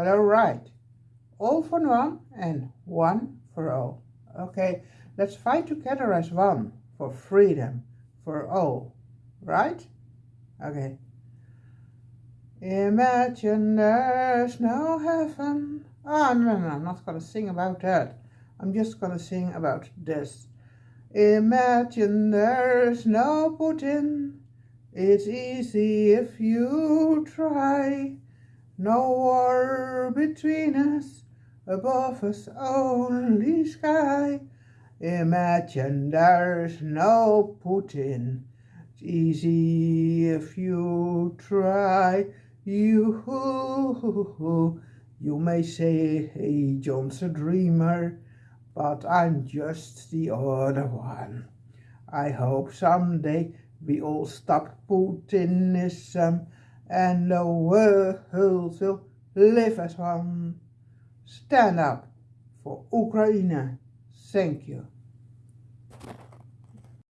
But alright, all for one and one for all. Okay, let's fight together as one for freedom for all, right? Okay. Imagine there's no heaven. Oh, no, no, I'm not gonna sing about that. I'm just gonna sing about this. Imagine there's no Putin. It's easy if you try. No war between us, above us only sky. Imagine there's no Putin. It's easy if you try. You, you may say, hey, John's a dreamer, but I'm just the other one. I hope someday we all stop Putinism and the world will live as one. Stand up for Ukraine. Thank you.